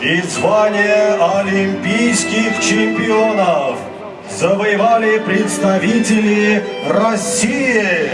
и звание олимпийских чемпионов завоевали представители России.